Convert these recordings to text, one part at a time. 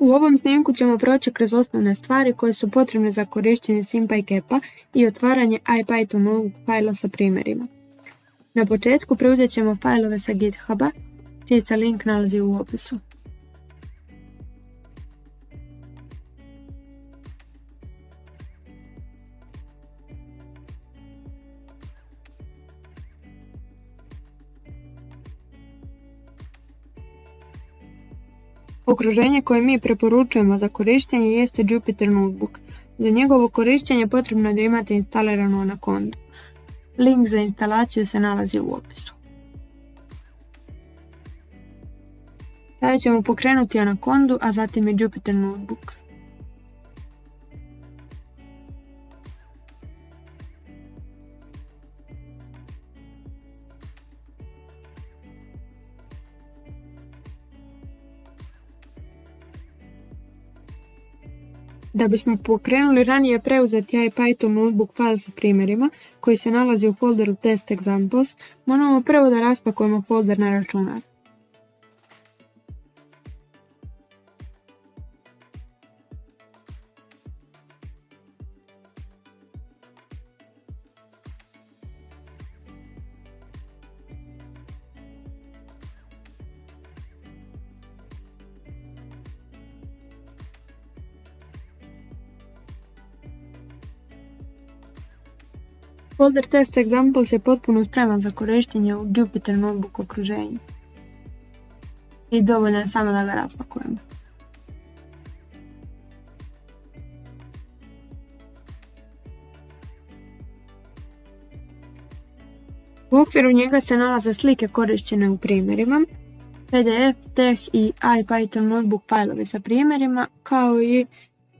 U ovom snimku ćemo proći kroz osnovne stvari koje su potrebne za korištenje Kepa i otvaranje IPython novog fajla sa primjerima. Na početku preuzet ćemo fajlove sa GitHuba, čiji se link nalazi u opisu. Okruženje koje mi preporučujemo za korištenje jeste Jupyter Notebook. Za njegovo korištenje potrebno je da imate instaliranu Anaconda. Link za instalaciju se nalazi u opisu. Sada ćemo pokrenuti Anacondu, a zatim i Jupyter Notebook. Da bismo pokrenuli ranije preuzeti IPython notebook file sa primjerima, koji se nalazi u folderu test examples, moramo prvo da raspakujemo folder na računar. Folder Test Examples je potpuno spreman za korištenje u Jupyter Notebook okruženju. I dovoljno je samo da ga raspakujemo. U okviru njega se nalaze slike korišćene u primjerima, PDF, TeX i IPython notebook fajlovi sa primjerima, kao i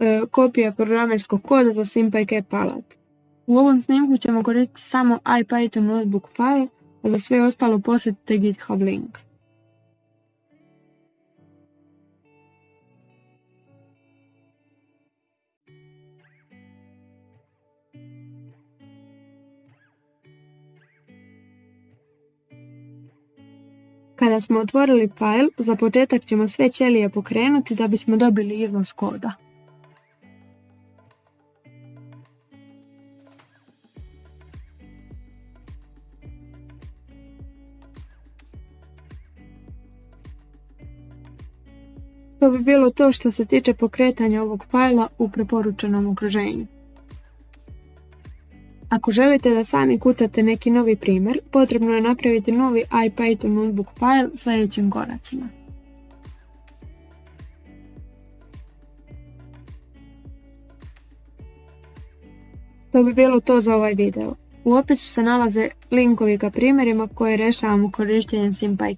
e, kopija programerskog koda za SymPy alat. U ovom snimku ćemo koristiti samo IPython notebook file, a za sve ostalo posjetite GitHub link. Kada smo otvorili file, za početak ćemo sve ćelije pokrenuti da bismo dobili iznos koda. To bi bilo to što se tiče pokretanja ovog fajla u preporučenom okruženju. Ako želite da sami kucate neki novi primjer, potrebno je napraviti novi IPython notebook file sljedećim koracima. To bi bilo to za ovaj video. U opisu se nalaze linkovi ka primjerima koje rešavamo korištenjem SymPy